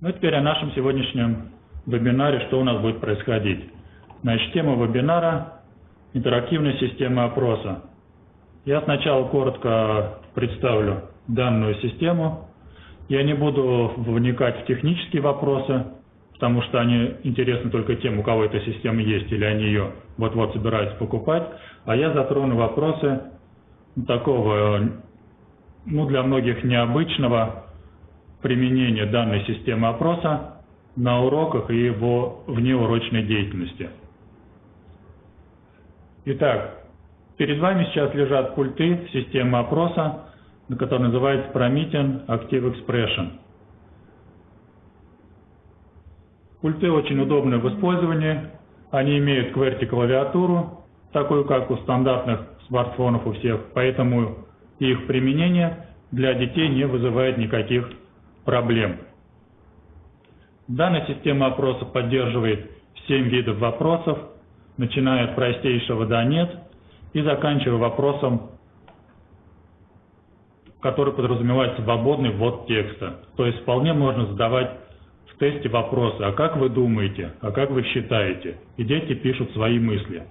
Ну теперь о нашем сегодняшнем вебинаре, что у нас будет происходить. Значит, тема вебинара – интерактивная система опроса. Я сначала коротко представлю данную систему. Я не буду вникать в технические вопросы, потому что они интересны только тем, у кого эта система есть, или они ее вот-вот собираются покупать. А я затрону вопросы такого, ну, для многих необычного применения данной системы опроса на уроках и его внеурочной деятельности. Итак, перед вами сейчас лежат пульты системы опроса, который называется Promethean Active Expression. Пульты очень удобны в использовании. Они имеют QWERTY-клавиатуру, такую как у стандартных смартфонов у всех, поэтому их применение для детей не вызывает никаких проблем. Данная система опроса поддерживает 7 видов вопросов, начиная от простейшего до «нет» и заканчивая вопросом, который подразумевает свободный ввод текста. То есть вполне можно задавать в тесте вопросы, а как вы думаете, а как вы считаете? И дети пишут свои мысли.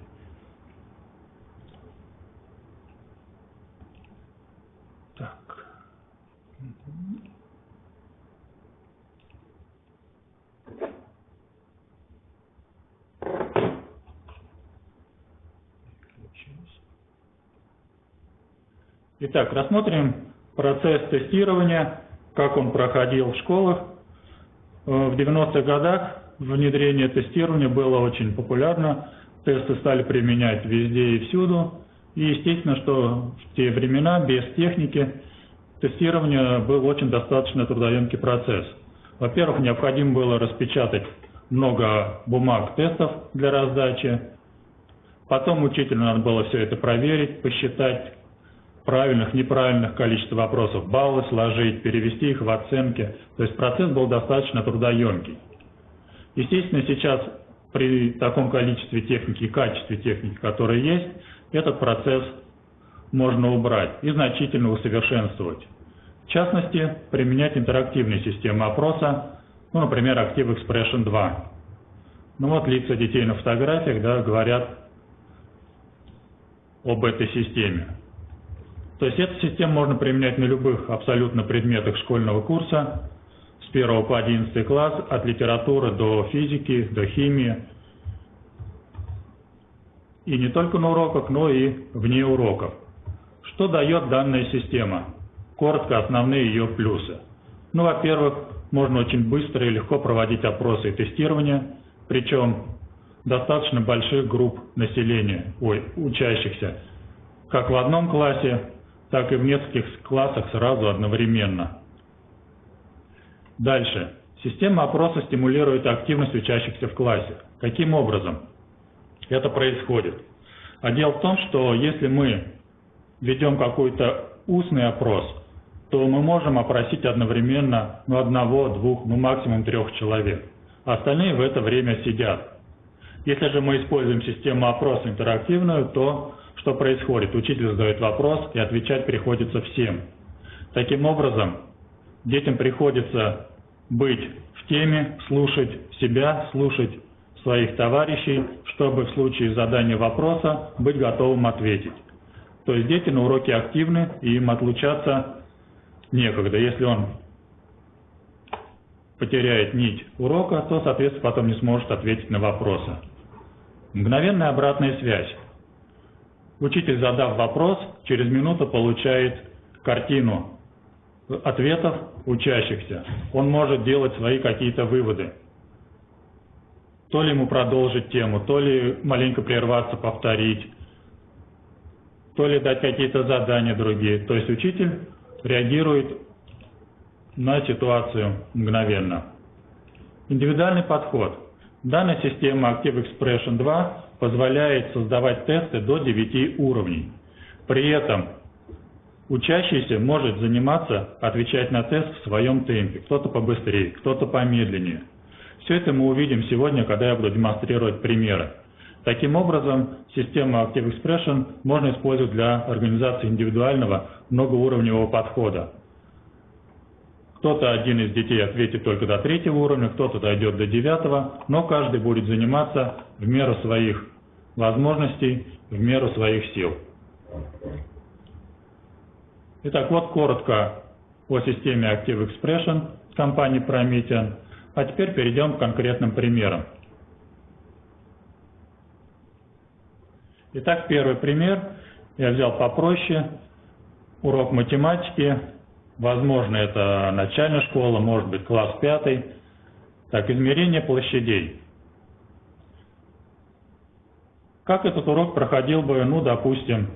Итак, рассмотрим процесс тестирования, как он проходил в школах. Э, в 90-х годах внедрение тестирования было очень популярно. Тесты стали применять везде и всюду. И естественно, что в те времена без техники тестирование был очень достаточно трудоемкий процесс. Во-первых, необходимо было распечатать много бумаг тестов для раздачи. Потом учителю надо было все это проверить, посчитать, правильных, неправильных количество вопросов, баллы сложить, перевести их в оценки. То есть процесс был достаточно трудоемкий. Естественно, сейчас при таком количестве техники и качестве техники, которая есть, этот процесс можно убрать и значительно усовершенствовать. В частности, применять интерактивные системы опроса, ну, например, Active Expression 2. Ну вот лица детей на фотографиях да, говорят об этой системе. То есть эту систему можно применять на любых абсолютно предметах школьного курса, с 1 по 11 класс, от литературы до физики, до химии. И не только на уроках, но и вне уроков. Что дает данная система? Коротко основные ее плюсы. Ну, во-первых, можно очень быстро и легко проводить опросы и тестирования, причем достаточно больших групп населения, ой, учащихся, как в одном классе, так и в нескольких классах сразу одновременно. Дальше. Система опроса стимулирует активность учащихся в классе. Каким образом это происходит? А дело в том, что если мы ведем какой-то устный опрос, то мы можем опросить одновременно ну, одного, двух, ну максимум трех человек. Остальные в это время сидят. Если же мы используем систему опроса интерактивную, то что происходит? Учитель задает вопрос, и отвечать приходится всем. Таким образом, детям приходится быть в теме, слушать себя, слушать своих товарищей, чтобы в случае задания вопроса быть готовым ответить. То есть дети на уроке активны, и им отлучаться некогда. Если он потеряет нить урока, то, соответственно, потом не сможет ответить на вопросы. Мгновенная обратная связь. Учитель, задав вопрос, через минуту получает картину ответов учащихся. Он может делать свои какие-то выводы. То ли ему продолжить тему, то ли маленько прерваться, повторить, то ли дать какие-то задания другие. То есть учитель реагирует на ситуацию мгновенно. Индивидуальный подход. Данная система Active Expression 2 позволяет создавать тесты до 9 уровней. При этом учащийся может заниматься, отвечать на тест в своем темпе. Кто-то побыстрее, кто-то помедленнее. Все это мы увидим сегодня, когда я буду демонстрировать примеры. Таким образом, систему Active Expression можно использовать для организации индивидуального многоуровневого подхода. Кто-то один из детей ответит только до третьего уровня, кто-то дойдет до девятого, но каждый будет заниматься в меру своих возможностей, в меру своих сил. Итак, вот коротко о системе Active Expression компании Promethean. А теперь перейдем к конкретным примерам. Итак, первый пример я взял попроще. Урок математики. Возможно, это начальная школа, может быть, класс пятый. Так, измерение площадей. Как этот урок проходил бы, ну, допустим,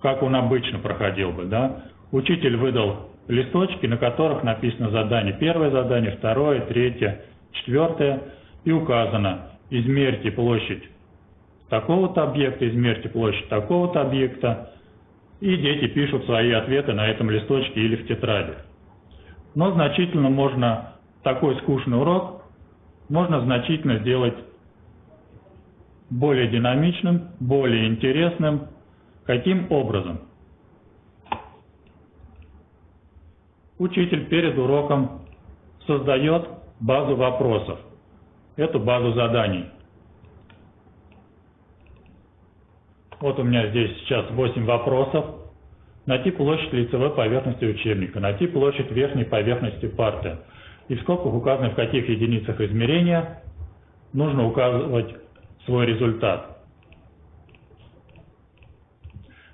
как он обычно проходил бы, да? Учитель выдал листочки, на которых написано задание. Первое задание, второе, третье, четвертое. И указано, измерьте площадь такого-то объекта, измерьте площадь такого-то объекта. И дети пишут свои ответы на этом листочке или в тетради. Но значительно можно, такой скучный урок, можно значительно сделать более динамичным, более интересным. Каким образом? Учитель перед уроком создает базу вопросов, эту базу заданий. Вот у меня здесь сейчас 8 вопросов. Найти площадь лицевой поверхности учебника, найти площадь верхней поверхности парты. И в скобках указано, в каких единицах измерения нужно указывать свой результат.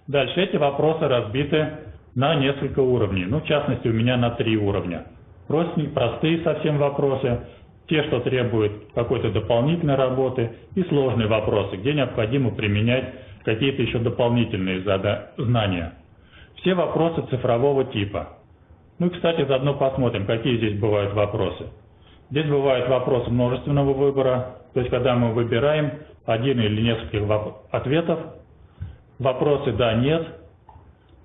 Дальше эти вопросы разбиты на несколько уровней. Ну, в частности, у меня на три уровня. Простые, простые совсем вопросы, те, что требуют какой-то дополнительной работы, и сложные вопросы, где необходимо применять какие-то еще дополнительные знания. Все вопросы цифрового типа. Ну и, кстати, заодно посмотрим, какие здесь бывают вопросы. Здесь бывают вопросы множественного выбора, то есть когда мы выбираем один или несколько ответов, вопросы «да», «нет»,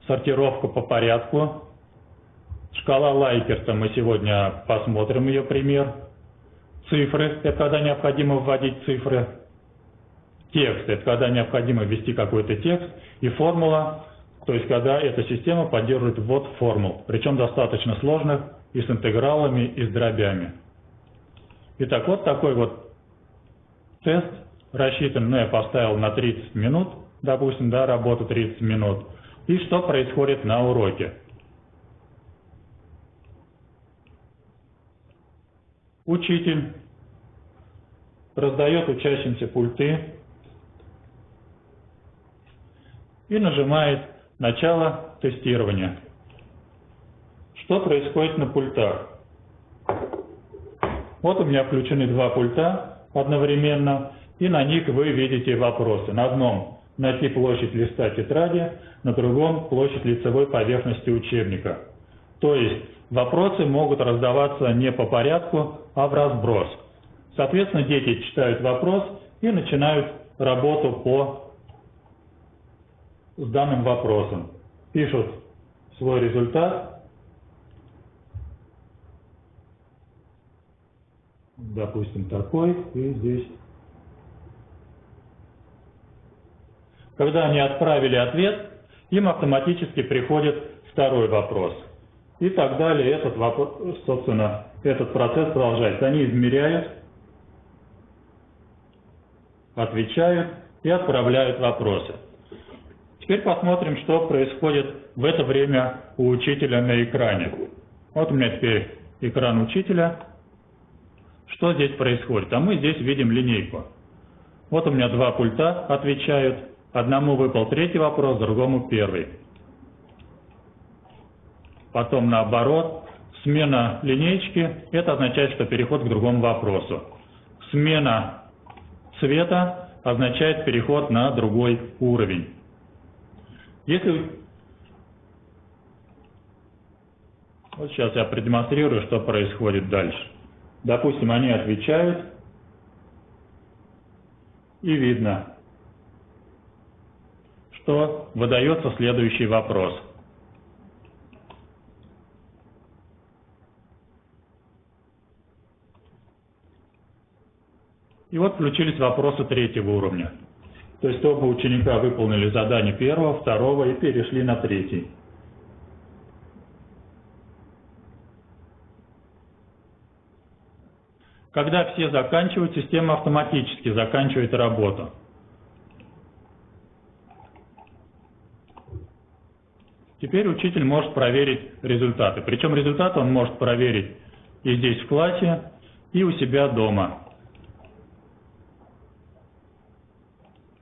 сортировка по порядку, шкала Лайкерта, мы сегодня посмотрим ее пример, цифры, это когда необходимо вводить цифры, текст, это когда необходимо ввести какой-то текст, и формула, то есть когда эта система поддерживает ввод формул, причем достаточно сложных, и с интегралами, и с дробями. Итак, вот такой вот тест рассчитан, ну, я поставил на 30 минут, допустим, да, работа 30 минут. И что происходит на уроке? Учитель раздает учащимся пульты, и нажимает «Начало тестирования». Что происходит на пультах? Вот у меня включены два пульта одновременно, и на них вы видите вопросы. На одном найти площадь листа тетради, на другом площадь лицевой поверхности учебника. То есть вопросы могут раздаваться не по порядку, а в разброс. Соответственно, дети читают вопрос и начинают работу по с данным вопросом. Пишут свой результат. Допустим, такой. И здесь. Когда они отправили ответ, им автоматически приходит второй вопрос. И так далее. Этот вопрос, собственно, этот процесс продолжается. Они измеряют, отвечают и отправляют вопросы. Теперь посмотрим, что происходит в это время у учителя на экране. Вот у меня теперь экран учителя. Что здесь происходит? А мы здесь видим линейку. Вот у меня два пульта отвечают. Одному выпал третий вопрос, другому первый. Потом наоборот. Смена линейки – это означает, что переход к другому вопросу. Смена цвета означает переход на другой уровень. Если вот сейчас я продемонстрирую, что происходит дальше. Допустим, они отвечают, и видно, что выдается следующий вопрос. И вот включились вопросы третьего уровня. То есть оба ученика выполнили задание первого, второго и перешли на третий. Когда все заканчивают, система автоматически заканчивает работу. Теперь учитель может проверить результаты. Причем результаты он может проверить и здесь в классе, и у себя дома.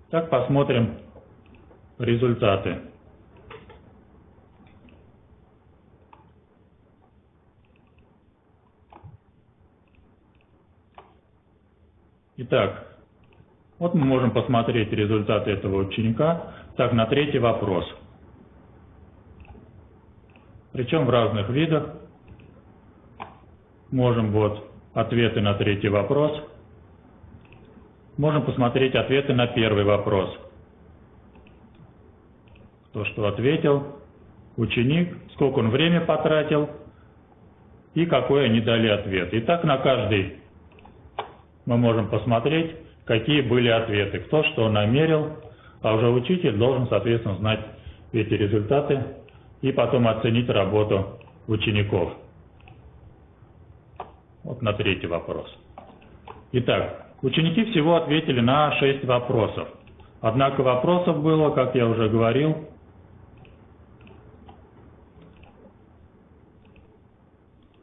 Так посмотрим результаты. Итак, вот мы можем посмотреть результаты этого ученика. Так, на третий вопрос. Причем в разных видах. Можем вот ответы на третий вопрос. Можем посмотреть ответы на первый вопрос. То, что ответил ученик, сколько он время потратил и какой они дали ответ. И так на каждый мы можем посмотреть, какие были ответы, кто что намерил, а уже учитель должен, соответственно, знать эти результаты и потом оценить работу учеников. Вот на третий вопрос. Итак, ученики всего ответили на 6 вопросов. Однако вопросов было, как я уже говорил,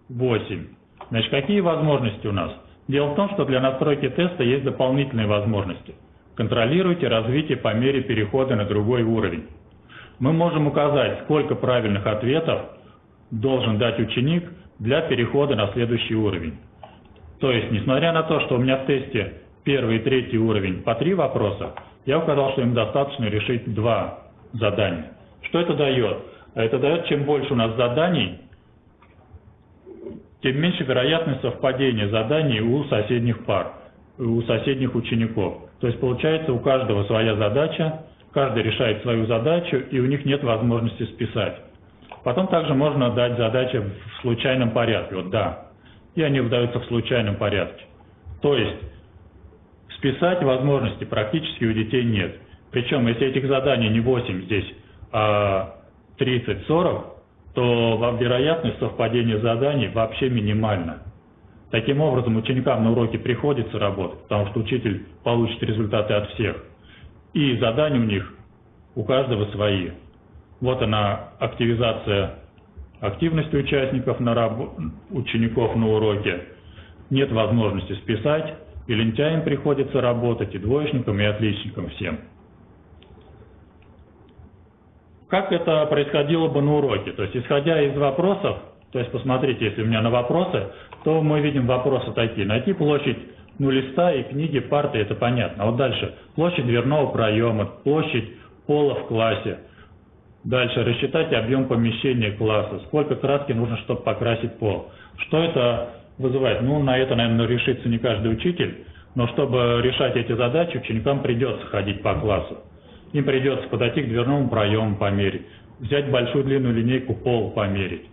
восемь. Значит, какие возможности у нас? Дело в том, что для настройки теста есть дополнительные возможности. Контролируйте развитие по мере перехода на другой уровень. Мы можем указать, сколько правильных ответов должен дать ученик для перехода на следующий уровень. То есть, несмотря на то, что у меня в тесте первый и третий уровень по три вопроса, я указал, что им достаточно решить два задания. Что это дает? Это дает, чем больше у нас заданий, тем меньше вероятность совпадения заданий у соседних пар, у соседних учеников. То есть получается у каждого своя задача, каждый решает свою задачу, и у них нет возможности списать. Потом также можно дать задачи в случайном порядке, вот да, и они выдаются в случайном порядке. То есть списать возможности практически у детей нет. Причем, если этих заданий не 8 здесь, а 30-40, то вероятность совпадения заданий вообще минимальна. Таким образом, ученикам на уроке приходится работать, потому что учитель получит результаты от всех. И задания у них у каждого свои. Вот она, активизация активности участников, на раб... учеников на уроке. Нет возможности списать, и лентяям приходится работать, и двоечникам, и отличникам всем как это происходило бы на уроке. То есть, исходя из вопросов, то есть, посмотрите, если у меня на вопросы, то мы видим вопросы такие. Найти площадь ну, листа и книги, парты, это понятно. А вот дальше, площадь дверного проема, площадь пола в классе. Дальше, рассчитать объем помещения класса, сколько краски нужно, чтобы покрасить пол. Что это вызывает? Ну, на это, наверное, решится не каждый учитель, но чтобы решать эти задачи, ученикам придется ходить по классу им придется подойти к дверному проему померить, взять большую длинную линейку пол померить.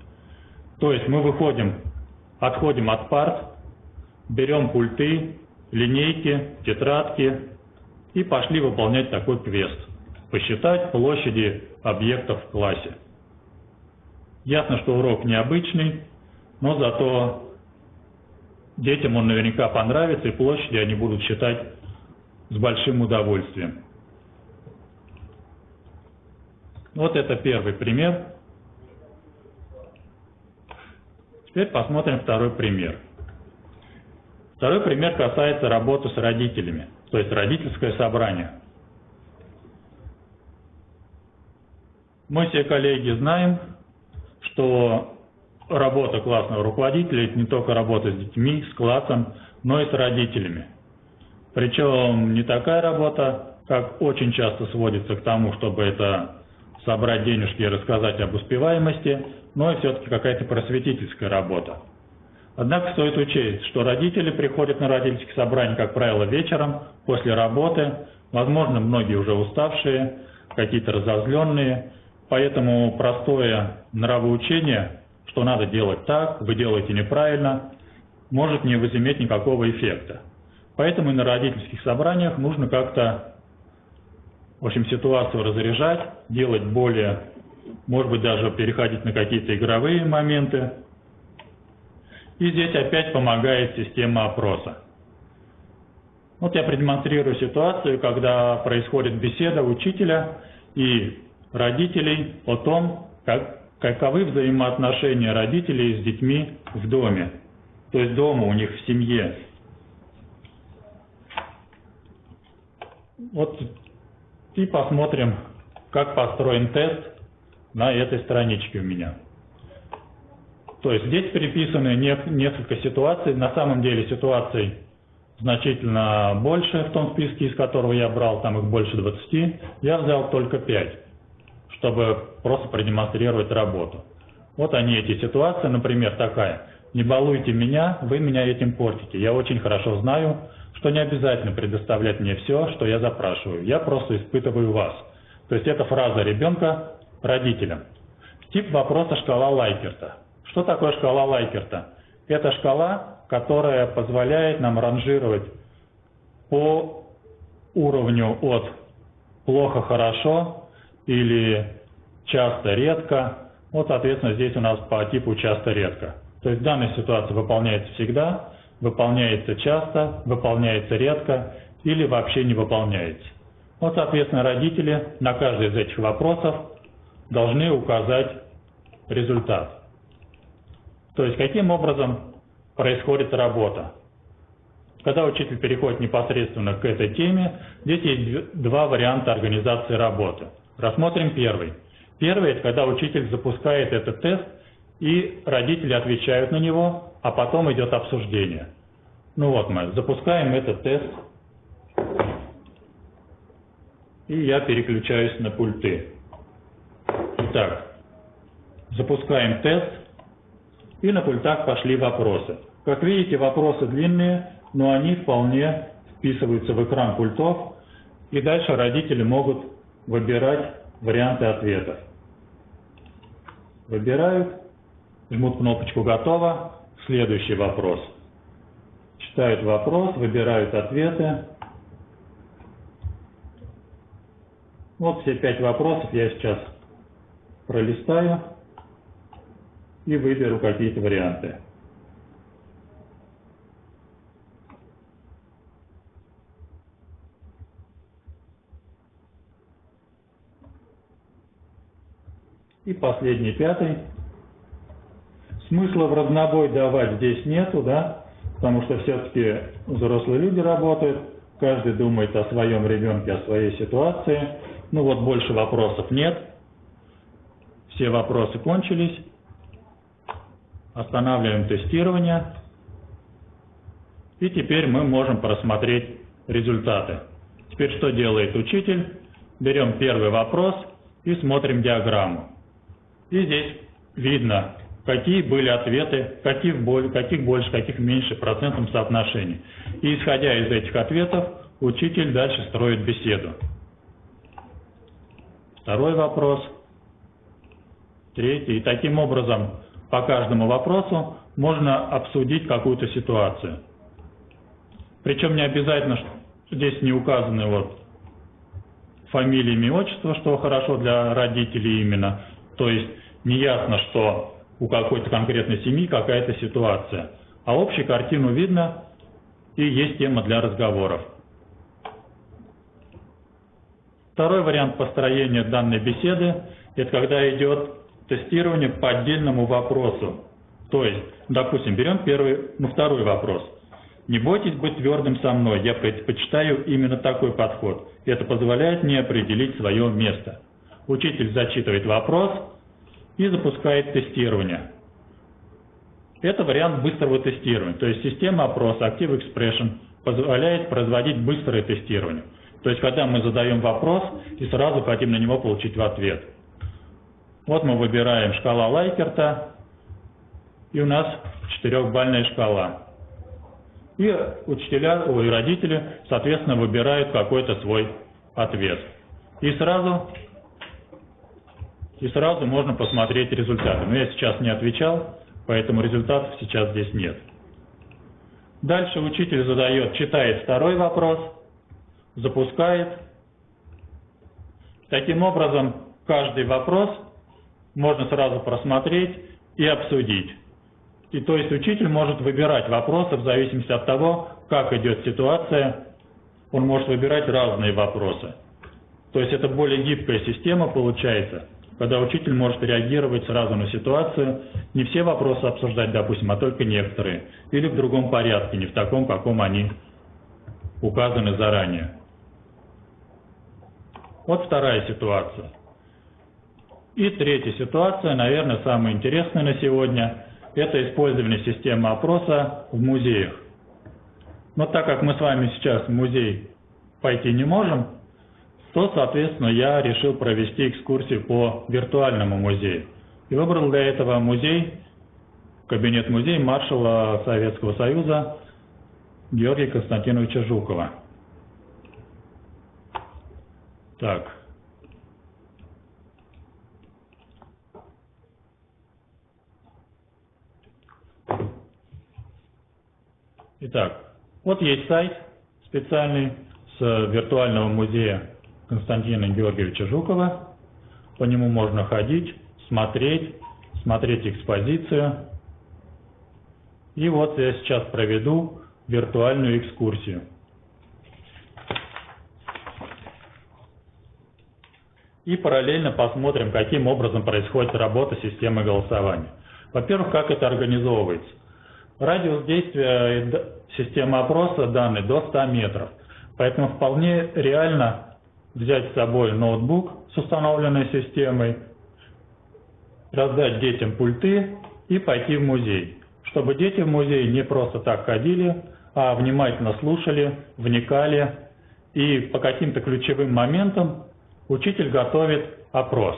То есть мы выходим, отходим от парт, берем пульты, линейки, тетрадки и пошли выполнять такой квест. Посчитать площади объектов в классе. Ясно, что урок необычный, но зато детям он наверняка понравится, и площади они будут считать с большим удовольствием. Вот это первый пример. Теперь посмотрим второй пример. Второй пример касается работы с родителями, то есть родительское собрание. Мы все коллеги знаем, что работа классного руководителя – это не только работа с детьми, с классом, но и с родителями. Причем не такая работа, как очень часто сводится к тому, чтобы это собрать денежки и рассказать об успеваемости, но и все-таки какая-то просветительская работа. Однако стоит учесть, что родители приходят на родительские собрания, как правило, вечером, после работы, возможно, многие уже уставшие, какие-то разозленные, поэтому простое нравоучение, что надо делать так, вы делаете неправильно, может не возыметь никакого эффекта. Поэтому и на родительских собраниях нужно как-то в общем, ситуацию разряжать, делать более, может быть, даже переходить на какие-то игровые моменты. И здесь опять помогает система опроса. Вот я продемонстрирую ситуацию, когда происходит беседа учителя и родителей о том, как, каковы взаимоотношения родителей с детьми в доме. То есть дома у них в семье. Вот и посмотрим, как построен тест на этой страничке у меня. То есть здесь переписаны несколько ситуаций. На самом деле ситуаций значительно больше в том списке, из которого я брал, там их больше 20. Я взял только 5, чтобы просто продемонстрировать работу. Вот они эти ситуации, например, такая. Не балуйте меня, вы меня этим портите. Я очень хорошо знаю, что не обязательно предоставлять мне все, что я запрашиваю. Я просто испытываю вас. То есть это фраза ребенка родителям. Тип вопроса шкала Лайкерта. Что такое шкала Лайкерта? Это шкала, которая позволяет нам ранжировать по уровню от плохо-хорошо или часто-редко. Вот, соответственно, здесь у нас по типу часто-редко. То есть данная ситуация выполняется всегда, выполняется часто, выполняется редко или вообще не выполняется. Вот, соответственно, родители на каждый из этих вопросов должны указать результат. То есть каким образом происходит работа. Когда учитель переходит непосредственно к этой теме, здесь есть два варианта организации работы. Рассмотрим первый. Первый – это когда учитель запускает этот тест, и родители отвечают на него, а потом идет обсуждение. Ну вот мы запускаем этот тест, и я переключаюсь на пульты. Итак, запускаем тест, и на пультах пошли вопросы. Как видите, вопросы длинные, но они вполне вписываются в экран пультов, и дальше родители могут выбирать варианты ответов. Выбирают, жмут кнопочку «Готово», следующий вопрос. Читают вопрос, выбирают ответы. Вот все пять вопросов я сейчас пролистаю и выберу какие-то варианты. И последний, пятый. Смысла в разнобой давать здесь нету, да, потому что все-таки взрослые люди работают, каждый думает о своем ребенке, о своей ситуации. Ну вот больше вопросов нет. Все вопросы кончились. Останавливаем тестирование. И теперь мы можем просмотреть результаты. Теперь что делает учитель? Берем первый вопрос и смотрим диаграмму. И здесь видно, какие были ответы, каких, каких больше, каких меньше процентном соотношении. И исходя из этих ответов, учитель дальше строит беседу. Второй вопрос. Третий. И таким образом по каждому вопросу можно обсудить какую-то ситуацию. Причем не обязательно, что здесь не указаны вот фамилия, имя, отчество, что хорошо для родителей именно. То есть неясно, что у какой-то конкретной семьи какая-то ситуация. А общую картину видно и есть тема для разговоров. Второй вариант построения данной беседы – это когда идет тестирование по отдельному вопросу. То есть, допустим, берем первый, ну, второй вопрос. Не бойтесь быть твердым со мной, я предпочитаю именно такой подход. Это позволяет мне определить свое место. Учитель зачитывает вопрос, и запускает тестирование. Это вариант быстрого тестирования. То есть система опроса Active Expression позволяет производить быстрое тестирование. То есть когда мы задаем вопрос и сразу хотим на него получить ответ. Вот мы выбираем шкала Лайкерта, и у нас четырехбальная шкала. И учителя, ой, родители, соответственно, выбирают какой-то свой ответ. И сразу и сразу можно посмотреть результаты. Но я сейчас не отвечал, поэтому результатов сейчас здесь нет. Дальше учитель задает, читает второй вопрос, запускает. Таким образом, каждый вопрос можно сразу просмотреть и обсудить. И то есть учитель может выбирать вопросы в зависимости от того, как идет ситуация. Он может выбирать разные вопросы. То есть это более гибкая система получается, когда учитель может реагировать сразу на ситуацию, не все вопросы обсуждать, допустим, а только некоторые, или в другом порядке, не в таком, каком они указаны заранее. Вот вторая ситуация. И третья ситуация, наверное, самая интересная на сегодня, это использование системы опроса в музеях. Но так как мы с вами сейчас в музей пойти не можем, то, соответственно, я решил провести экскурсию по виртуальному музею. И выбрал для этого музей, кабинет-музей маршала Советского Союза Георгия Константиновича Жукова. Так. Итак, вот есть сайт специальный с виртуального музея Константина Георгиевича Жукова. По нему можно ходить, смотреть, смотреть экспозицию. И вот я сейчас проведу виртуальную экскурсию. И параллельно посмотрим, каким образом происходит работа системы голосования. Во-первых, как это организовывается. Радиус действия системы опроса данный до 100 метров. Поэтому вполне реально взять с собой ноутбук с установленной системой, раздать детям пульты и пойти в музей. Чтобы дети в музей не просто так ходили, а внимательно слушали, вникали и по каким-то ключевым моментам учитель готовит опрос.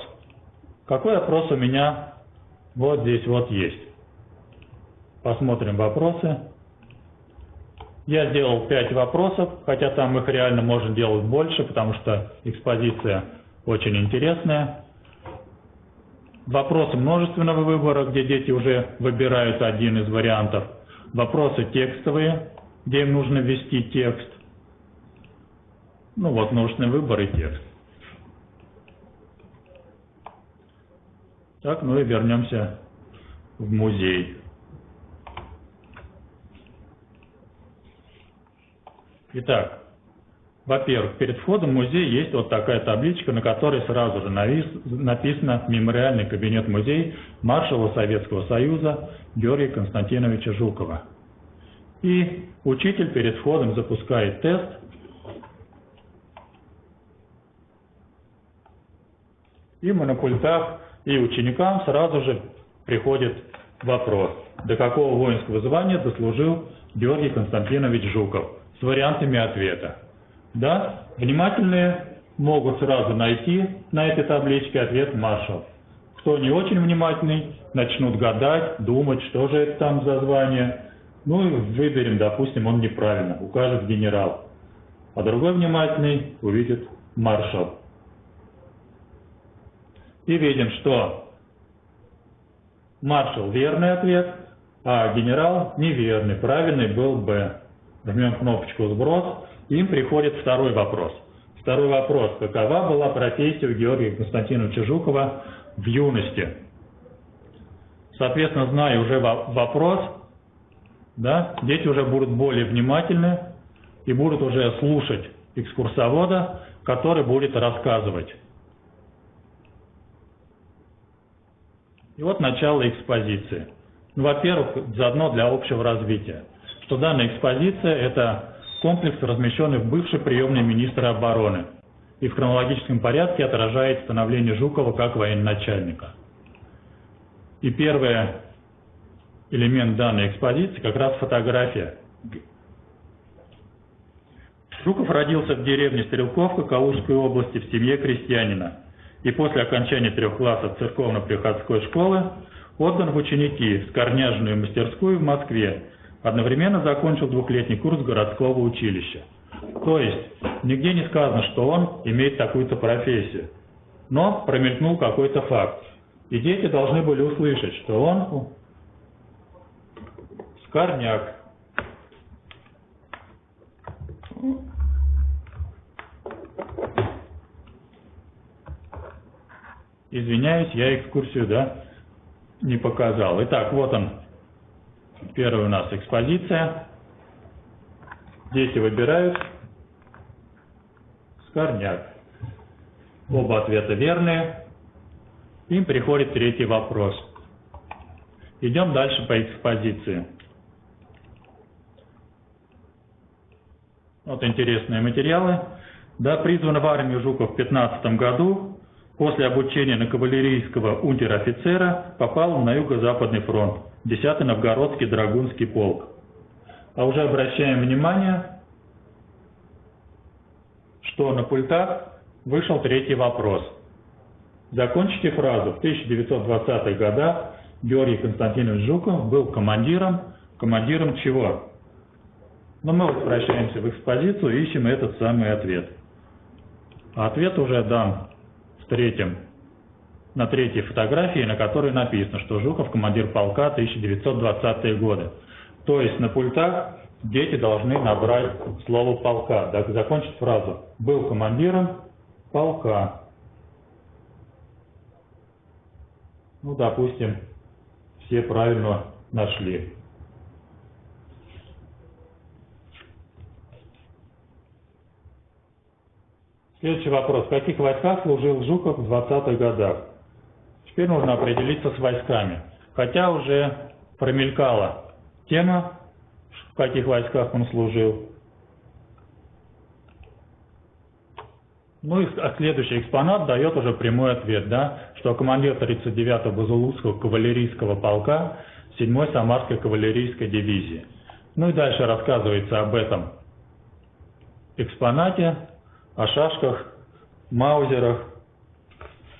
Какой опрос у меня вот здесь вот есть. Посмотрим вопросы. Я сделал 5 вопросов, хотя там их реально можно делать больше, потому что экспозиция очень интересная. Вопросы множественного выбора, где дети уже выбирают один из вариантов. Вопросы текстовые, где им нужно ввести текст. Ну вот, множественный выбор и текст. Так, ну и вернемся в музей. Итак, во-первых, перед входом в музей есть вот такая табличка, на которой сразу же написано «Мемориальный кабинет музей маршала Советского Союза Георгия Константиновича Жукова». И учитель перед входом запускает тест. И на пультах и ученикам сразу же приходит вопрос, до какого воинского звания дослужил Георгий Константинович Жуков с вариантами ответа. Да, внимательные могут сразу найти на этой табличке ответ маршал. Кто не очень внимательный, начнут гадать, думать, что же это там за звание. Ну и выберем, допустим, он неправильно, укажет генерал. А другой внимательный увидит маршал и видим, что маршал верный ответ, а генерал неверный, правильный был Б. Жмем кнопочку «Сброс», им приходит второй вопрос. Второй вопрос. Какова была профессия у Георгия Константиновича Жукова в юности? Соответственно, зная уже вопрос, да, дети уже будут более внимательны и будут уже слушать экскурсовода, который будет рассказывать И вот начало экспозиции. Ну, во-первых, заодно для общего развития, что данная экспозиция – это комплекс, размещенный в бывшей приемной министра обороны и в хронологическом порядке отражает становление Жукова как военачальника. И первый элемент данной экспозиции как раз фотография. Жуков родился в деревне Стрелковка Калужской области в семье крестьянина – и после окончания трех классов церковно-приходской школы отдан в ученики в скорняжную мастерскую в Москве. Одновременно закончил двухлетний курс городского училища. То есть, нигде не сказано, что он имеет такую-то профессию. Но промелькнул какой-то факт. И дети должны были услышать, что он скорняк. Извиняюсь, я экскурсию, да, не показал. Итак, вот он, Первая у нас экспозиция. Дети выбирают скорняк. Оба ответа верные. Им приходит третий вопрос. Идем дальше по экспозиции. Вот интересные материалы. Да, призван в армию Жуков в 15 году. После обучения на кавалерийского унтер-офицера попал на Юго-Западный фронт, 10-й Новгородский Драгунский полк. А уже обращаем внимание, что на пультах вышел третий вопрос. Закончите фразу. В 1920-х годах Георгий Константинович Жуков был командиром. Командиром чего? Но мы возвращаемся в экспозицию и ищем этот самый ответ. А ответ уже дам третьем, на третьей фотографии, на которой написано, что Жуков командир полка 1920-е годы. То есть на пультах дети должны набрать слово полка, так, закончить фразу. Был командиром полка. Ну, допустим, все правильно нашли. Следующий вопрос. В каких войсках служил Жуков в 20-х годах? Теперь нужно определиться с войсками. Хотя уже промелькала тема, в каких войсках он служил. Ну и а следующий экспонат дает уже прямой ответ, да, что командир 39-го Базулузского кавалерийского полка 7-й Самарской кавалерийской дивизии. Ну и дальше рассказывается об этом экспонате, о шашках, маузерах.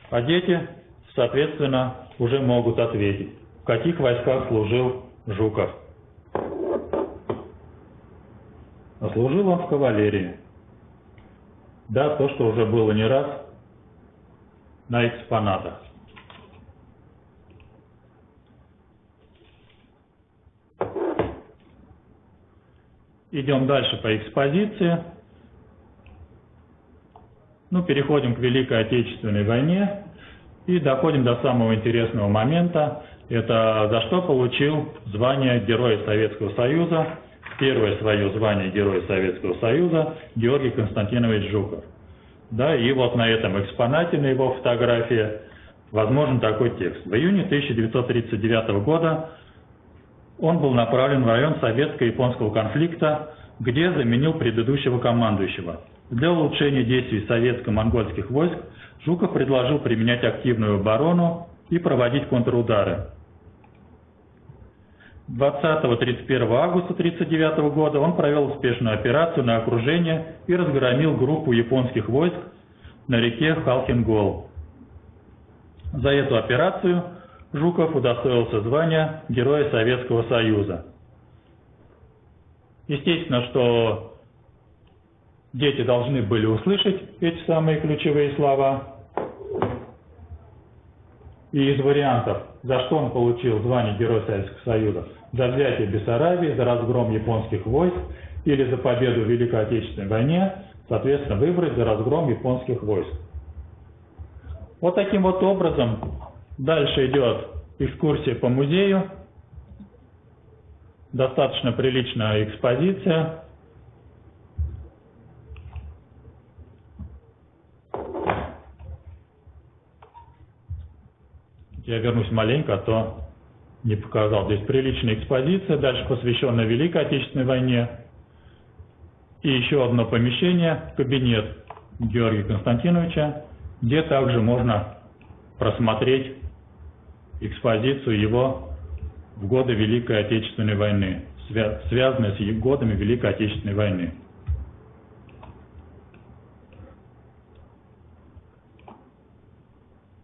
А дети, соответственно, уже могут ответить, в каких войсках служил Жуков. А служил он в кавалерии. Да, то, что уже было не раз на экспонатах. Идем дальше по экспозиции. Ну, переходим к Великой Отечественной войне и доходим до самого интересного момента. Это за что получил звание Героя Советского Союза, первое свое звание Героя Советского Союза Георгий Константинович Жуков. Да, и вот на этом экспонате, на его фотографии, возможен такой текст. В июне 1939 года он был направлен в район советско-японского конфликта, где заменил предыдущего командующего – для улучшения действий советско-монгольских войск Жуков предложил применять активную оборону и проводить контрудары. 20-31 августа 1939 года он провел успешную операцию на окружение и разгромил группу японских войск на реке Халхингол. За эту операцию Жуков удостоился звания Героя Советского Союза. Естественно, что Дети должны были услышать эти самые ключевые слова. И из вариантов, за что он получил звание Героя Советского Союза, за взятие Бессарабии, за разгром японских войск или за победу в Великой Отечественной войне, соответственно, выбрать за разгром японских войск. Вот таким вот образом дальше идет экскурсия по музею. Достаточно приличная экспозиция. Я вернусь маленько, а то не показал. Здесь приличная экспозиция, дальше посвященная Великой Отечественной войне. И еще одно помещение, кабинет Георгия Константиновича, где также можно просмотреть экспозицию его в годы Великой Отечественной войны, связанные с годами Великой Отечественной войны.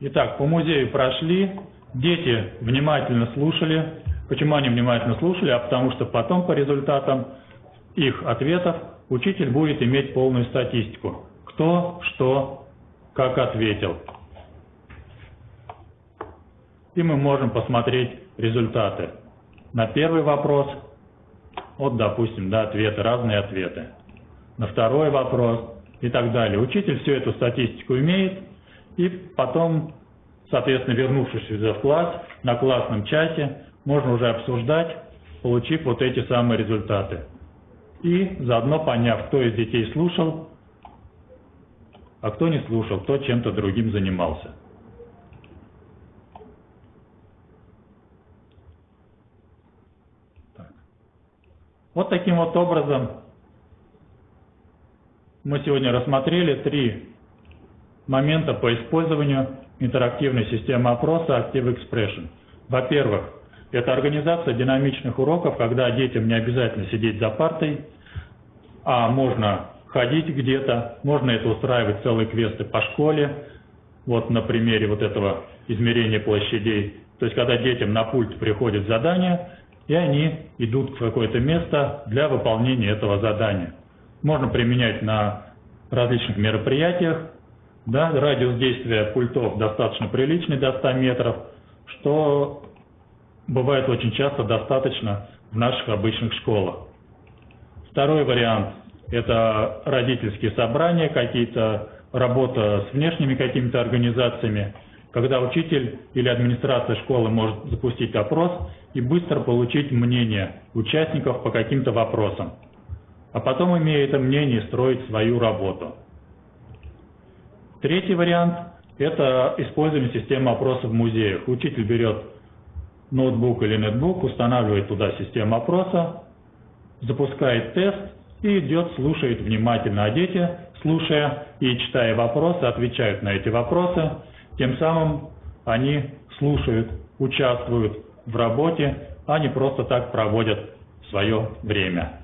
Итак, по музею прошли, дети внимательно слушали. Почему они внимательно слушали? А потому что потом по результатам их ответов учитель будет иметь полную статистику. Кто, что, как ответил. И мы можем посмотреть результаты. На первый вопрос, вот, допустим, да, ответы, разные ответы. На второй вопрос и так далее. Учитель всю эту статистику имеет, и потом, соответственно, вернувшись в класс, на классном чате, можно уже обсуждать получив вот эти самые результаты. И заодно поняв, кто из детей слушал, а кто не слушал, кто чем-то другим занимался. Так. Вот таким вот образом мы сегодня рассмотрели три момента по использованию интерактивной системы опроса Active Expression. Во-первых, это организация динамичных уроков, когда детям не обязательно сидеть за партой, а можно ходить где-то, можно это устраивать целые квесты по школе, вот на примере вот этого измерения площадей. То есть, когда детям на пульт приходит задание, и они идут в какое-то место для выполнения этого задания. Можно применять на различных мероприятиях, да, радиус действия пультов достаточно приличный, до 100 метров, что бывает очень часто достаточно в наших обычных школах. Второй вариант – это родительские собрания, какие-то работа с внешними какими-то организациями, когда учитель или администрация школы может запустить опрос и быстро получить мнение участников по каким-то вопросам, а потом, имея это мнение, строить свою работу. Третий вариант – это использование системы опроса в музеях. Учитель берет ноутбук или нетбук, устанавливает туда систему опроса, запускает тест и идет, слушает внимательно, а дети, слушая и читая вопросы, отвечают на эти вопросы. Тем самым они слушают, участвуют в работе, а не просто так проводят свое время.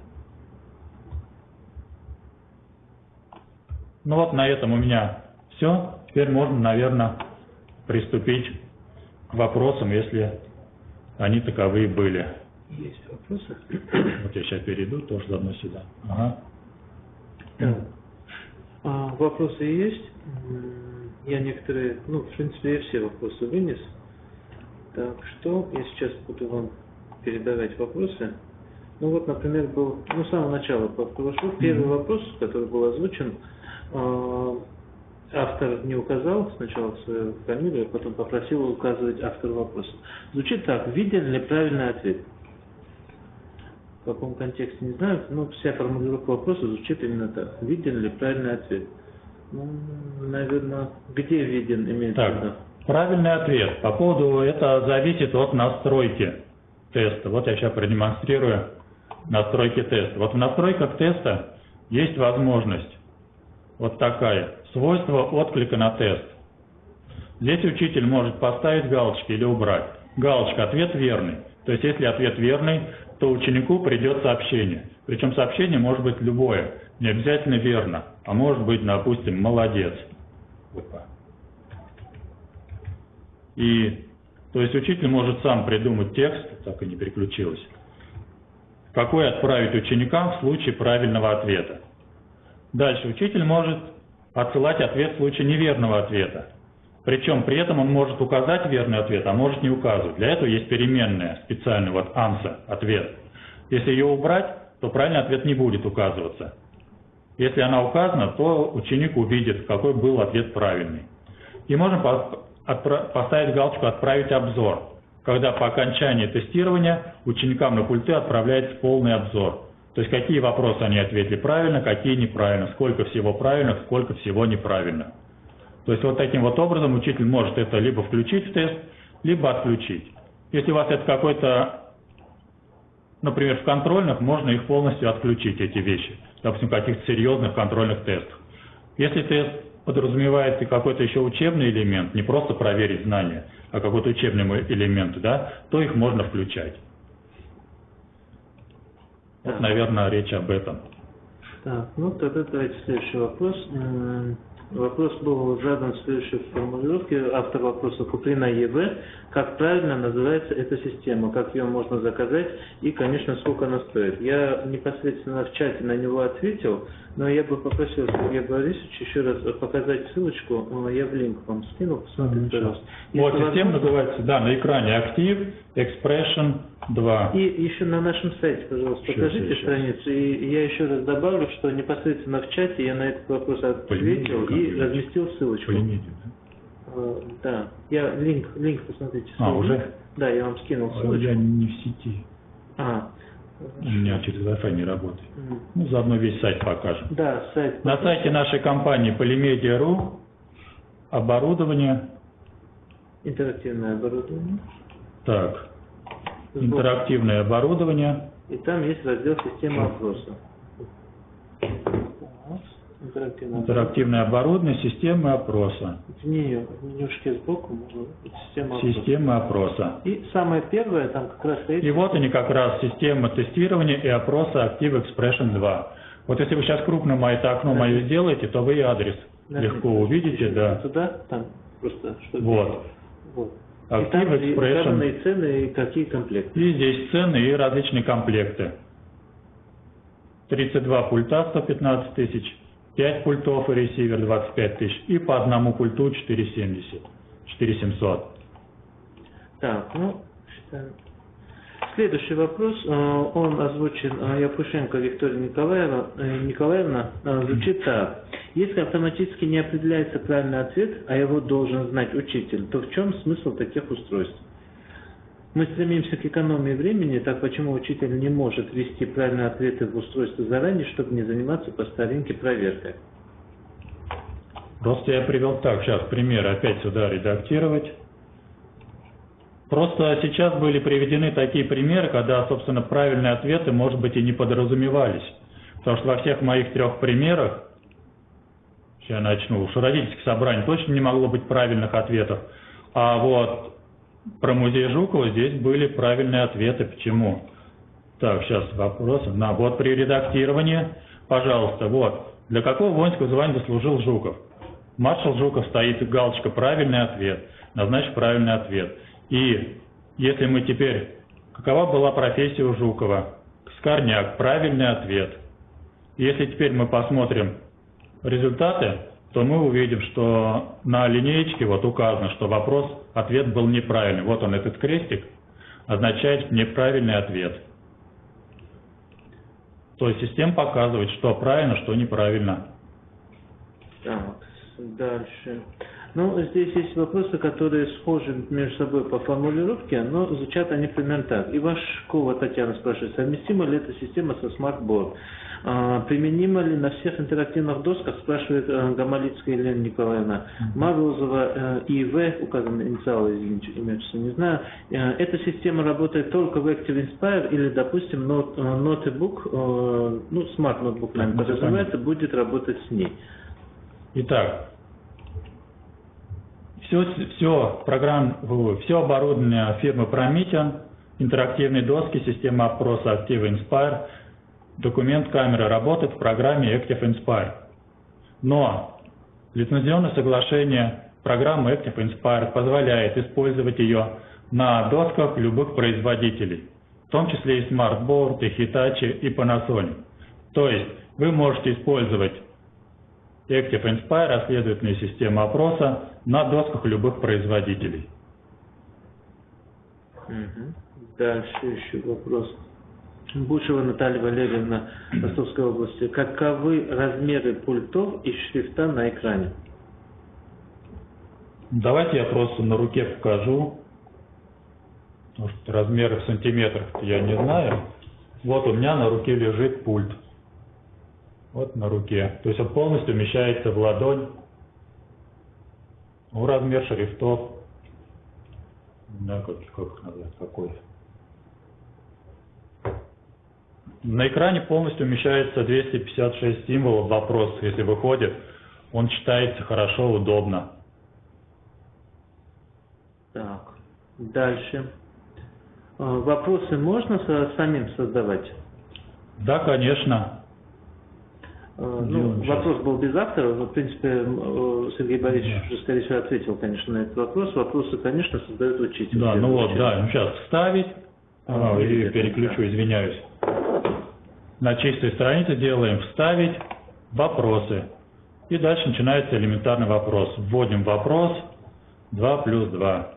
Ну вот на этом у меня все, теперь можно, наверное, приступить к вопросам, если они таковые были. Есть вопросы? Вот я сейчас перейду, тоже заодно сюда. Ага. А, вопросы есть. Я некоторые, ну, в принципе, я все вопросы вынес. Так что я сейчас буду вам передавать вопросы. Ну вот, например, был, ну, с самого начала прошло, первый mm-hmm. вопрос, который был озвучен, а, автор не указал сначала свою фамилию, а потом попросил указывать автор вопроса. Звучит так, виден ли правильный ответ? В каком контексте не знаю, но вся формулировка вопроса звучит именно так. Виден ли правильный ответ? Ну, наверное, где виден имеется так, в виду? Правильный ответ. По поводу, это зависит от настройки теста. Вот я сейчас продемонстрирую настройки теста. Вот в настройках теста есть возможность вот такая. Свойство отклика на тест. Здесь учитель может поставить галочки или убрать. Галочка «Ответ верный». То есть, если ответ верный, то ученику придет сообщение. Причем сообщение может быть любое, не обязательно верно, а может быть, допустим, «Молодец». И, то есть, учитель может сам придумать текст, так и не переключилось, какой отправить ученикам в случае правильного ответа. Дальше учитель может отсылать ответ в случае неверного ответа. Причем при этом он может указать верный ответ, а может не указывать. Для этого есть переменная специальная, вот answer, ответ. Если ее убрать, то правильный ответ не будет указываться. Если она указана, то ученик увидит, какой был ответ правильный. И можно поставить галочку «Отправить обзор», когда по окончании тестирования ученикам на пульты отправляется полный обзор. То есть какие вопросы они ответили правильно, какие неправильно, сколько всего правильно, сколько всего неправильно. То есть вот таким вот образом учитель может это либо включить в тест, либо отключить. Если у вас это какой-то, например, в контрольных, можно их полностью отключить, эти вещи. Допустим, в каких-то серьезных контрольных тестах. Если тест подразумевает какой-то еще учебный элемент, не просто проверить знания, а какой-то учебный элемент, да, то их можно включать. Вот, наверное, речь об этом. Так, ну тогда давайте следующий вопрос. Вопрос был задан в следующей формулировке. Автор вопроса Куприна ЕВ. Как правильно называется эта система? Как ее можно заказать? И, конечно, сколько она стоит? Я непосредственно в чате на него ответил. Но я бы попросил Сергея Борисовича еще раз показать ссылочку, я в линк вам скинул, посмотрите, пожалуйста. Вот, система называется, да, на экране Active Expression 2. И еще на нашем сайте, пожалуйста, сейчас, покажите сейчас. страницу. И я еще раз добавлю, что непосредственно в чате я на этот вопрос ответил и разместил ссылочку. Полимедиа, да? А, да, я линк, линк посмотрите. А, уже? Да, я вам скинул ссылочку. Я не в сети. А, У меня через Wi-Fi не работает. м, Ну, заодно весь сайт покажем. да, сайт. На сайте нашей компании Polymedia.ru оборудование, Интерактивное оборудование. так, Сбор. интерактивное оборудование, И там есть раздел система опроса. Так, Интерактивное интерактивное оборудование, системы опроса, В нее, в менюшке сбоку можно система опроса. системы опроса. И самое первое, там как раз стоит И вот они как раз система тестирования и опроса Active Expression 2. Вот если вы сейчас крупно это окно мое сделаете, то вы и адрес Нажмите легко увидите, да. Туда, там просто что Вот. Вот. И Active там и Expression. указаны и цены, и какие комплекты. И здесь цены и различные комплекты. 32 пульта 115 тысяч, 5 пультов и ресивер 25 тысяч, и по одному пульту 470, 4700. Так, ну, считаем. Следующий вопрос, э, он озвучен э, Якушенко Виктория Николаева, э, Николаевна, звучит так. Если автоматически не определяется правильный ответ, а его должен знать учитель, то в чем смысл таких устройств? Мы стремимся к экономии времени, так почему учитель не может ввести правильные ответы в устройство заранее, чтобы не заниматься по старинке проверкой? Просто я привел так, сейчас примеры опять сюда редактировать. Просто сейчас были приведены такие примеры, когда, собственно, правильные ответы, может быть, и не подразумевались. Потому что во всех моих трех примерах, сейчас я начну, уж родительских собраний точно не могло быть правильных ответов. А вот про музей Жукова здесь были правильные ответы. Почему? Так, сейчас вопросы. На, вот при редактировании, пожалуйста, вот. Для какого воинского звания заслужил Жуков? Маршал Жуков стоит галочка «Правильный ответ». Назначь правильный ответ. И если мы теперь... Какова была профессия у Жукова? Скорняк. Правильный ответ. Если теперь мы посмотрим результаты, то мы увидим, что на линеечке вот указано, что вопрос, ответ был неправильный. Вот он, этот крестик, означает неправильный ответ. То есть система показывает, что правильно, что неправильно. Так, дальше. Ну, здесь есть вопросы, которые схожи между собой по формулировке, но звучат они примерно так. Ивашкова Татьяна спрашивает, совместима ли эта система со SMART Board? А, применима ли на всех интерактивных досках, спрашивает э, Гамалицкая Елена Николаевна. Морозова э, ИВ, указаны инициалы, извините, отчество не знаю. Э, эта система работает только в ActivInspire или, допустим, Notebook, ну, SMART Notebook, наверное, Так, ну, подразумевается, будет работать с ней. Итак, все, все, программ, все оборудование фирмы Promethean, интерактивные доски, система опроса Active Inspire, документ камеры работает в программе Active Inspire. Но лицензионное соглашение программы Active Inspire позволяет использовать ее на досках любых производителей, в том числе и Smartboard, и Hitachi, и Panasonic. То есть вы можете использовать Active Inspire, расследовательная система опроса на досках любых производителей. Мгм. Дальше еще вопрос. Бушева Наталья Валерьевна, Ростовской области. Каковы размеры пультов и шрифта на экране? Давайте я просто на руке покажу, что размеры в сантиметрах я не знаю. Вот у меня на руке лежит пульт. Вот на руке. То есть он полностью вмещается в ладонь. Ну, размер шрифтов. Да, как, как какой. На экране полностью вмещается 256 символов. Вопрос, если выходит, он читается хорошо, удобно. Так, дальше. Э, Вопросы можно самим создавать? Да, конечно. Делаем Ну, вопрос был без автора, но, в принципе, э, Сергей Борисович Да. уже, скорее всего, ответил, конечно, на этот вопрос. Вопросы, конечно, создает учитель. Да, ну вот, да, ну сейчас вставить, А, А, и переключу, да. извиняюсь. На чистой странице делаем вставить вопросы. И дальше начинается элементарный вопрос. Вводим вопрос 2 плюс 2.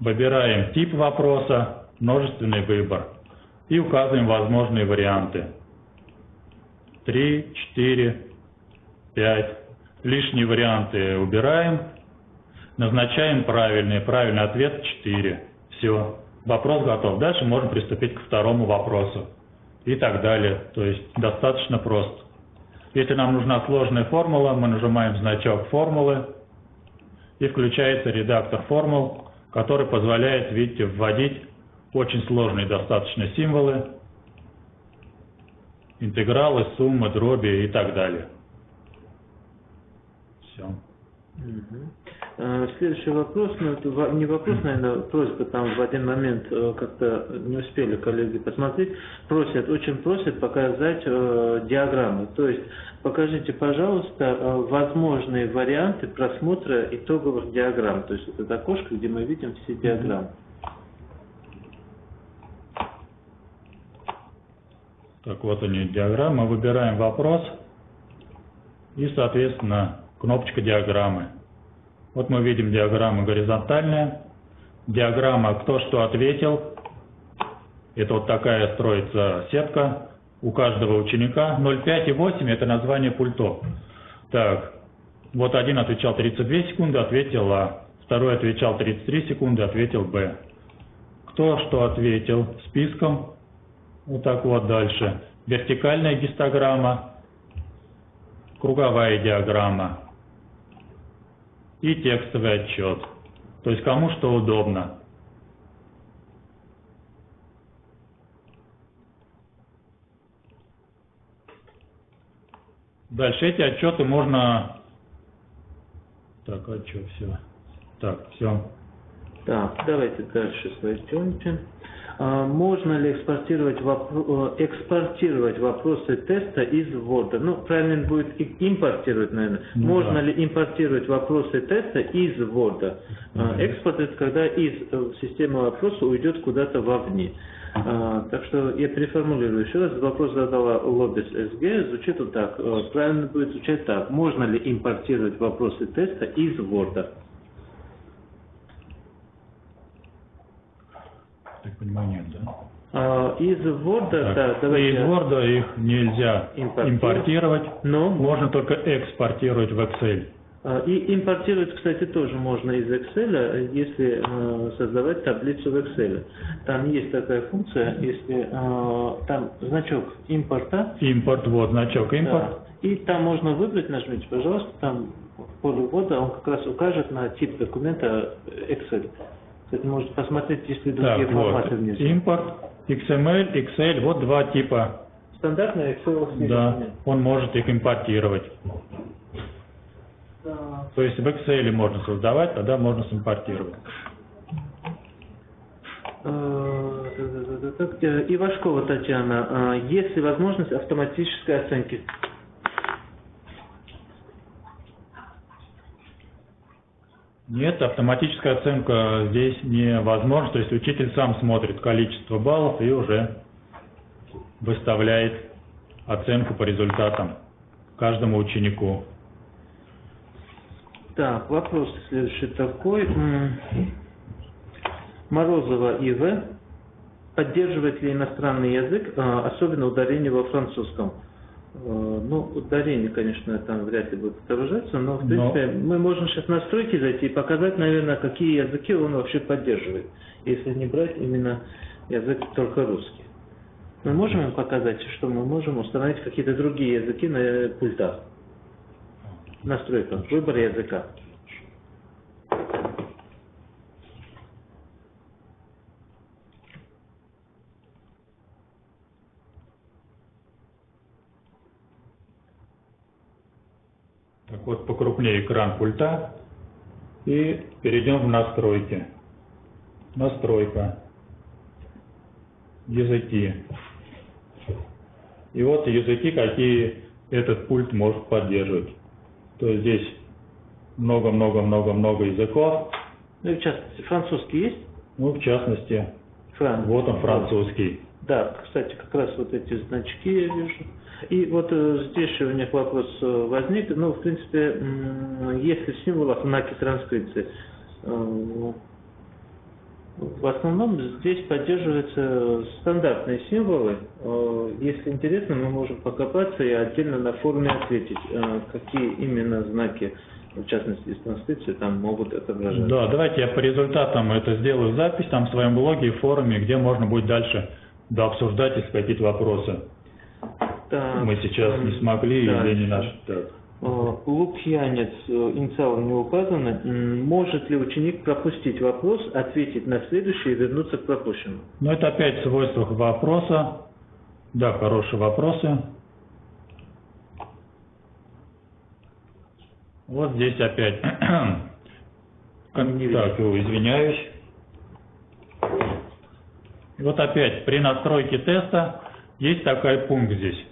Выбираем тип вопроса, множественный выбор. И указываем возможные варианты. 3, 4, 5. Лишние варианты убираем. Назначаем правильный. Правильный ответ 4. Все. вопрос готов. Дальше можно приступить к второму вопросу и так далее. То есть достаточно просто. Если нам нужна сложная формула, мы нажимаем значок формулы и включается редактор формул, который позволяет, видите, вводить очень сложные достаточно символы, интегралы, суммы, дроби и так далее. Все. Э, Следующий вопрос, ну это не вопрос, наверное, просьба там в один момент э, как-то не успели коллеги посмотреть, просят, очень просят показать э, диаграммы. То есть покажите, пожалуйста, э, возможные варианты просмотра итоговых диаграмм. То есть это окошко, где мы видим все диаграммы. Так вот они, диаграмма. Выбираем вопрос и, соответственно, кнопочка диаграммы. Вот мы видим диаграмма горизонтальная. Диаграмма «Кто что ответил». Это вот такая строится сетка у каждого ученика. 0,5 и 8 – это название пультов. Так, вот один отвечал 32 секунды, ответил А. Второй отвечал 33 секунды, ответил Б. Кто что ответил списком, вот так вот дальше. Вертикальная гистограмма, круговая диаграмма и текстовый отчет. То есть кому что удобно. Дальше эти отчеты можно... Так, а что, все. Так, все. Так, давайте дальше пойдемте. А, Можно ли экспортировать, вопро- э, экспортировать вопросы теста из Word? Ну, правильно будет импортировать, наверное. Ну Можно да. ли импортировать вопросы теста из Word? А, Мгм. Экспорт это когда из э, системы вопроса уйдет куда-то вовне. А, Так что я переформулирую еще раз. Вопрос задала Лобис СГ. Звучит вот так. Э, Правильно будет звучать так. Можно ли импортировать вопросы теста из Word? Так понимаю, нет, да? А, Из Word, Так, да, давайте. Из Word их нельзя Импортировать. импортировать, Но можно только экспортировать в Excel. а, и импортировать, кстати, тоже можно из Excel, если э, создавать таблицу в Excel. Там есть такая функция, если э, там значок импорта, Импорт, вот значок импорт. да, и там можно выбрать, нажмите, пожалуйста, там в поле ввода он как раз укажет на тип документа Excel. Кстати, можете посмотреть, если другие Так, вот, форматы внизу. импорт, XML, Excel, вот два типа. Стандартный Excel Да, он может их импортировать. То есть в Excel можно создавать, тогда можно симпортировать. Э, так, э, Ивашкова Татьяна, э, есть ли возможность автоматической оценки? Нет, автоматическая оценка здесь невозможна. То есть учитель сам смотрит количество баллов и уже выставляет оценку по результатам каждому ученику. Так, вопрос следующий такой. Морозова И.В. Поддерживает ли иностранный язык, э, особенно ударение во французском? Э, Ну, ударение, конечно, там вряд ли будет отображаться, но, в Но- принципе, мы можем сейчас в настройки зайти и показать, наверное, какие языки он вообще поддерживает, если не брать именно язык только русский. Мы можем им показать, что мы можем установить какие-то другие языки на пультах? Настройка, выбор языка. Так вот, покрупнее экран пульта. И перейдем в настройки. Настройка. Языки. И вот языки, какие этот пульт может поддерживать. То есть здесь много-много-много-много языков. Ну и в частности, французский есть? Ну, в частности, Фран. вот он французский. Да, кстати, как раз вот эти значки я вижу. И вот э, здесь у них вопрос э, возник. Ну, в принципе, если в символах знаки транскрипции, э, в основном здесь поддерживаются стандартные символы. Если интересно, мы можем покопаться и отдельно на форуме ответить, какие именно знаки в частности, из транскрипции, там могут отображаться. Да, давайте я по результатам это сделаю запись там в своем блоге и форуме, где можно будет дальше да, обсуждать, если какие-то вопросы. Так, Мы сейчас не смогли дальше. или не наш. Так. Э, Лукьянец, э, инициалы не указаны. Может ли ученик пропустить вопрос, ответить на следующий и вернуться к пропущенному? Ну, это опять в свойствах вопроса. Да, хорошие вопросы. Вот здесь опять. Так, извиняюсь. И вот опять при настройке теста есть такой пункт здесь.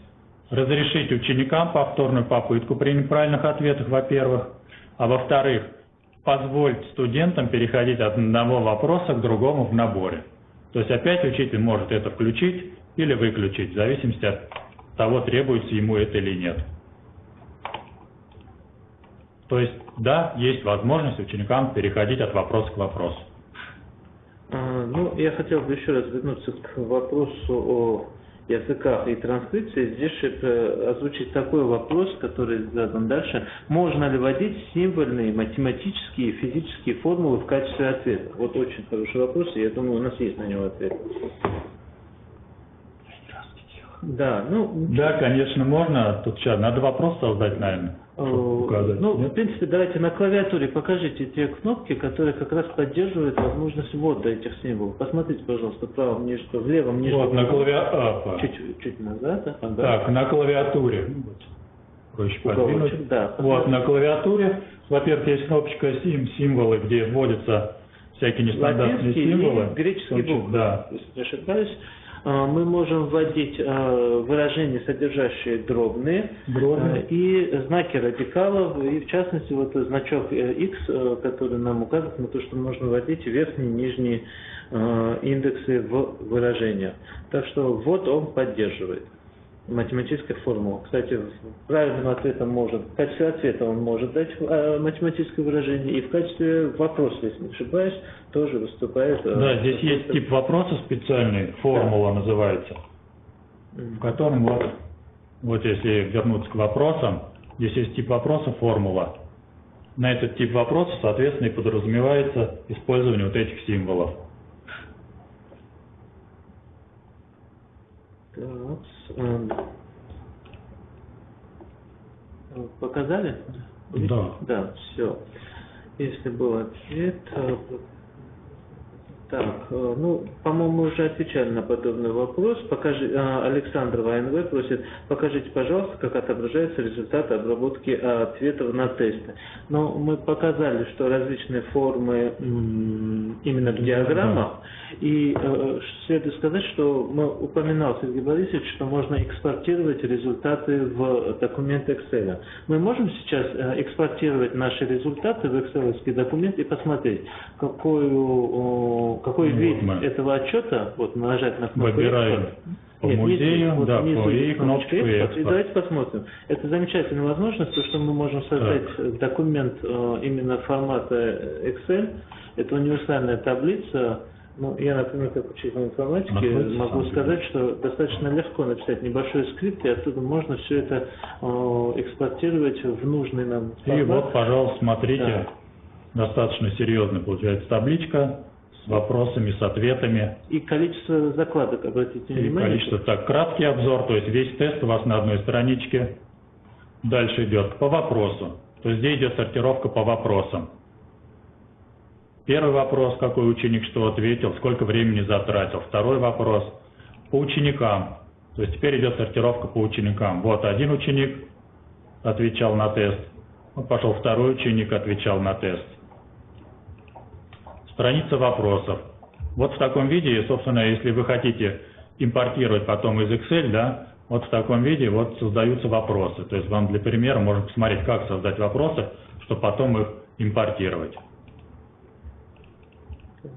Разрешить ученикам повторную попытку при неправильных ответах, во-первых. А во-вторых, позволить студентам переходить от одного вопроса к другому в наборе. То есть опять учитель может это включить или выключить, в зависимости от того, требуется ему это или нет. То есть, да, есть возможность ученикам переходить от вопроса к вопросу. А, Ну, я хотел бы еще раз вернуться к вопросу о языках и транскрипции. Здесь э, озвучить такой вопрос, который задан дальше. Можно ли вводить символьные, математические и физические формулы в качестве ответа? Вот очень хороший вопрос, и я думаю, у нас есть на него ответ. Да, ну, Да, конечно, можно. Тут сейчас надо вопрос создать, наверное, указать. Ну, в нет? принципе, давайте на клавиатуре покажите те кнопки, которые как раз поддерживают возможность ввода этих символов. Посмотрите, пожалуйста, в правом нижнем, в левом нижнем. Вот на клавиатуре. Чуть, чуть назад. ага. Так, на клавиатуре. Вот. Проще подвинуть. да. Вот на клавиатуре, во-первых, есть кнопочка сим, символы, где вводятся всякие нестандартные Латинский символы. и В числе- буквы. Да. Если не ошибаюсь. А, Мы можем вводить а, выражения, содержащие дробные, Дробные. а, и знаки радикалов, и в частности вот значок э, X, э, который нам указывает на то, что можно вводить верхние и нижние индексы в выражениях. Так что вот он поддерживает математическая формула. Кстати, правильным ответом может, в качестве ответа он может дать э, математическое выражение, и в качестве вопроса, если не ошибаюсь, тоже выступает. э, Да, здесь есть тип вопроса специальный, формула называется, в котором вот, вот если вернуться к вопросам, здесь есть тип вопроса, формула. На этот тип вопроса, соответственно, и подразумевается использование вот этих символов. Так, Показали? Да. Да, все. Если был ответ... э, Так, э, ну, по-моему, уже отвечали на подобный вопрос. Покажи, э, Александр ВНВ просит, покажите, пожалуйста, как отображаются результаты обработки э, ответов на тесты. Но мы показали, что различные формы именно в диаграммах. И э, следует сказать, что мы упоминал Сергей Борисович, что можно экспортировать результаты в документ Excel. Мы можем сейчас э, экспортировать наши результаты в Excel документ и посмотреть, какую, какой Ну, вид вот этого отчета, вот нажать на кнопку Выбираем «Экспорт». по Нет, внизу, музею, вот да, внизу по есть и кнопочка «Экспорт». И «Экспорт». давайте посмотрим. Это замечательная возможность, то, что мы можем создать э, документ э, именно формата Excel. Это универсальная таблица. Ну, я, например, как учитель информатики, Находится могу сказать, что достаточно легко написать небольшой скрипт, и оттуда можно все это э, экспортировать в нужный нам И формат. вот, пожалуйста, смотрите, достаточно серьезная получается табличка с вопросами, с ответами. И количество закладок, обратите И внимание. количество, так, краткий обзор, то есть весь тест у вас на одной страничке. Дальше идет по вопросу. То есть здесь идет сортировка по вопросам. Первый вопрос, какой ученик что ответил, сколько времени затратил. Второй вопрос по ученикам. То есть теперь идет сортировка по ученикам. Вот один ученик отвечал на тест. Пошел второй ученик, отвечал на тест. Страница вопросов. Вот в таком виде, собственно, если вы хотите импортировать потом из Excel, да, вот в таком виде вот создаются вопросы. То есть вам для примера можно посмотреть, как создать вопросы, чтобы потом их импортировать.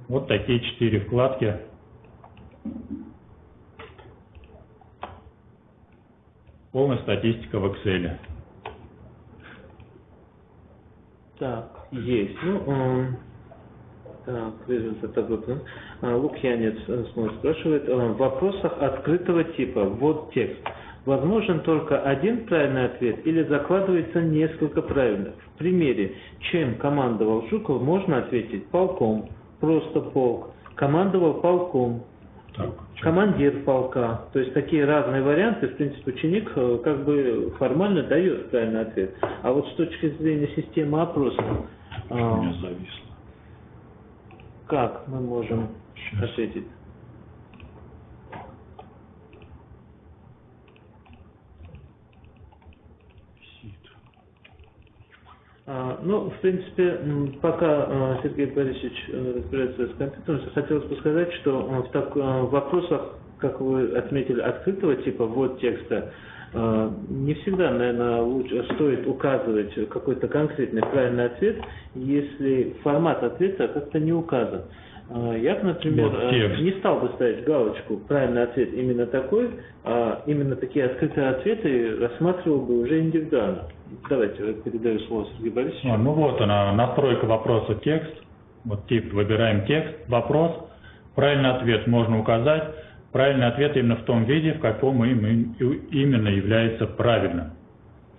Вот такие четыре вкладки. Полная статистика в Excel. Так, есть. Ну, эм, так, результат обработан. А, Лукьянец э, снова спрашивает. э, В вопросах открытого типа, вот текст. возможен только один правильный ответ или закладывается несколько правильных. В примере «Чем командовал Жуков» можно ответить «полком», «просто полк», «командовал полком», Так, командир полка. То есть такие разные варианты, в принципе, ученик э, как бы формально дает правильный ответ. А вот с точки зрения системы опроса, у э, меня зависло. Как мы можем Сейчас. ответить? А, Ну, в принципе, пока э, Сергей Борисович э, разбирается с компьютером, хотелось бы сказать, что э, в, так- э, в вопросах, как вы отметили, открытого типа ввод текста, не всегда, наверное, лучше, стоит указывать какой-то конкретный правильный ответ, если формат ответа как-то не указан. Э, Я, бы, например, Вот текст. не стал бы ставить галочку «правильный ответ именно такой», а именно такие открытые ответы рассматривал бы уже индивидуально. Давайте, передаю слово Сергею Борисовичу. А, ну вот она, настройка вопроса текст. Вот тип, выбираем текст, вопрос. Правильный ответ можно указать. Правильный ответ именно в том виде, в каком им, им- именно является правильным.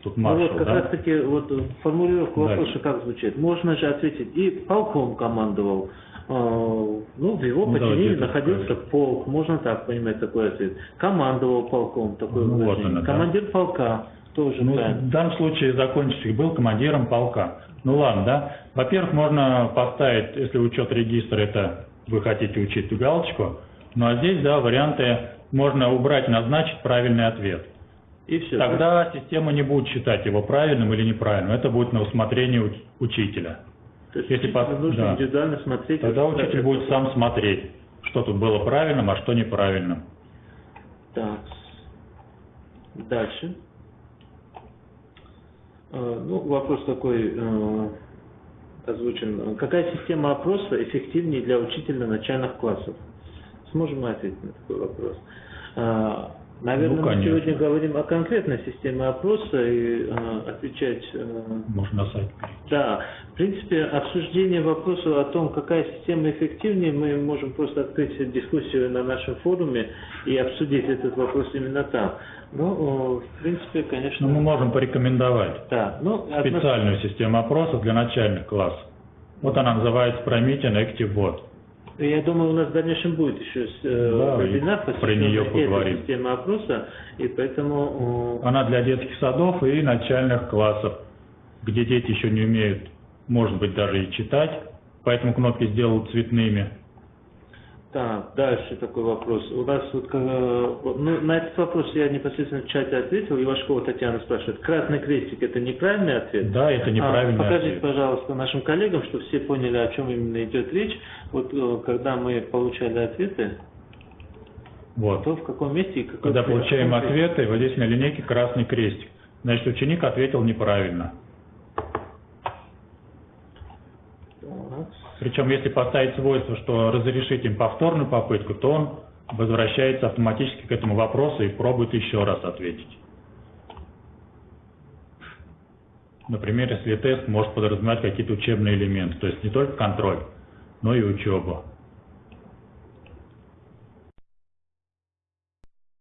Тут Ну маршал, вот как да? раз таки вот э, формулировка Дальше. вопроса как звучит. Можно же ответить и полком командовал. Э, Ну, в его Ну, подчинении это находился скажем. полк, можно так понимать такой ответ. Командовал полком, такое Ну, вот выражение. оно, да. Командир полка, тоже Ну, правильно. в данном случае закончик был командиром полка. Ну ладно, да. Во-первых, можно поставить, если учет регистра, это вы хотите учить галочку. Ну а здесь, да, варианты можно убрать, назначить правильный ответ. И все. Тогда система не будет считать его правильным или неправильным. Это будет на усмотрение уч- учителя. То есть если пос- нужно да. индивидуально смотреть. Тогда учитель будет это. сам смотреть, что тут было правильным, а что неправильным. Так. Дальше. Э, Ну, вопрос такой э, озвучен. Какая система опроса эффективнее для учителя начальных классов? Сможем мы ответить на такой вопрос? Э, Наверное, Ну, мы сегодня говорим о конкретной системе опроса и э, отвечать э, Можно на сайт перейти. да, в принципе, обсуждение вопроса о том, какая система эффективнее, мы можем просто открыть дискуссию на нашем форуме и обсудить этот вопрос именно там. Ну, в принципе, конечно, Но мы можем порекомендовать да. Ну, специальную систему опроса для начальных классов. Вот она называется Promethean Active Bot. Я думаю, у нас в дальнейшем будет еще э, Да, вебинар, про этой поговорим. системе опроса, и поэтому э, Она для детских садов и начальных классов, где дети еще не умеют, может быть, даже и читать, поэтому кнопки сделал цветными. Так, дальше такой вопрос. У нас вот, э, ну, на этот вопрос я непосредственно в чате ответил. Ивашкова Татьяна спрашивает, красный крестик это неправильный ответ? Да, это неправильный А, покажите, ответ. пожалуйста, нашим коллегам, чтобы все поняли, о чем именно идет речь. Вот э, когда мы получали ответы, Вот. то в каком месте и какой Когда получаем ответы, вот здесь на линейке красный крестик. Значит, ученик ответил неправильно. Так. Причем, если поставить свойство, что разрешить им повторную попытку, то он возвращается автоматически к этому вопросу и пробует еще раз ответить. Например, если тест может подразумевать какие-то учебные элементы, то есть не только контроль, но и учебу.